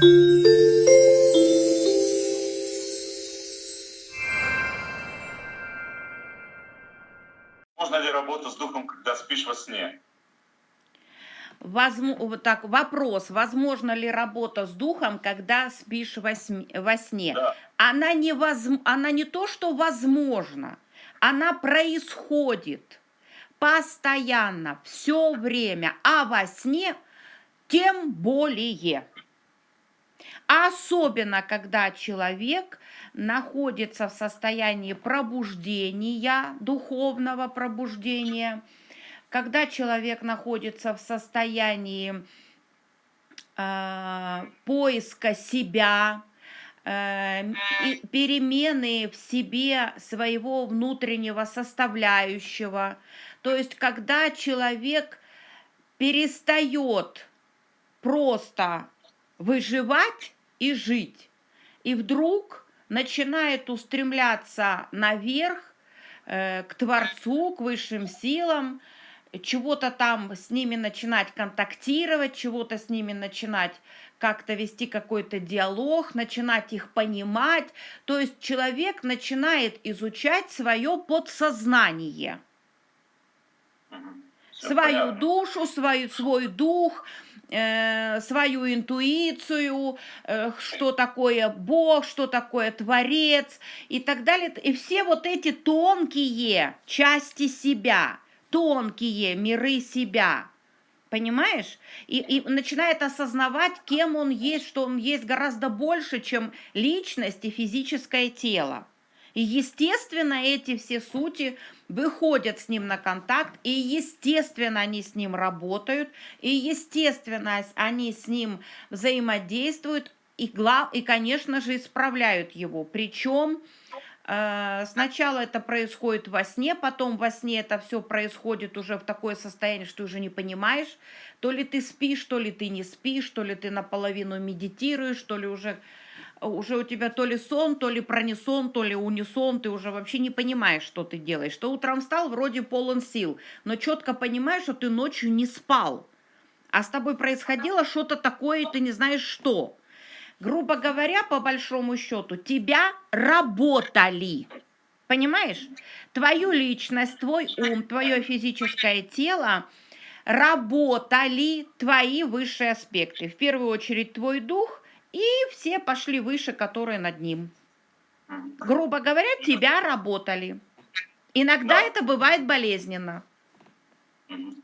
Можно ли работать с духом, когда спишь во сне? Возм... вот Так, вопрос, возможно ли работа с духом, когда спишь во, см- во сне? Да. Она не, возм... она не то, что возможно, она происходит постоянно, все время, а во сне тем более. Особенно, когда человек находится в состоянии пробуждения, духовного пробуждения, когда человек находится в состоянии э, поиска себя, э, перемены в себе своего внутреннего составляющего. То есть, когда человек перестает просто выживать и жить, и вдруг начинает устремляться наверх, э, к Творцу, к высшим силам, чего-то там с ними начинать контактировать, чего-то с ними начинать как-то вести какой-то диалог, начинать их понимать. То есть человек начинает изучать свое подсознание. Всё свою понятно. душу, свою, свой дух, э, свою интуицию, э, что такое Бог, что такое Творец и так далее. И все вот эти тонкие части себя, тонкие миры себя, понимаешь? И, и начинает осознавать, кем он есть, что он есть гораздо больше, чем личность и физическое тело. И, естественно, эти все сути выходят с ним на контакт, и, естественно, они с ним работают, и, естественно, они с ним взаимодействуют, и, гла- и конечно же, исправляют его. Причем э, сначала это происходит во сне, потом во сне это все происходит уже в такое состояние, что уже не понимаешь, то ли ты спишь, то ли ты не спишь, то ли ты наполовину медитируешь, то ли уже уже у тебя то ли сон, то ли пронисон, то ли унисон, ты уже вообще не понимаешь, что ты делаешь. Что утром встал, вроде полон сил, но четко понимаешь, что ты ночью не спал, а с тобой происходило что-то такое, и ты не знаешь что. Грубо говоря, по большому счету, тебя работали. Понимаешь? Твою личность, твой ум, твое физическое тело работали твои высшие аспекты. В первую очередь твой дух и все пошли выше, которые над ним. Грубо говоря, тебя работали. Иногда Да. это бывает болезненно. Мгм.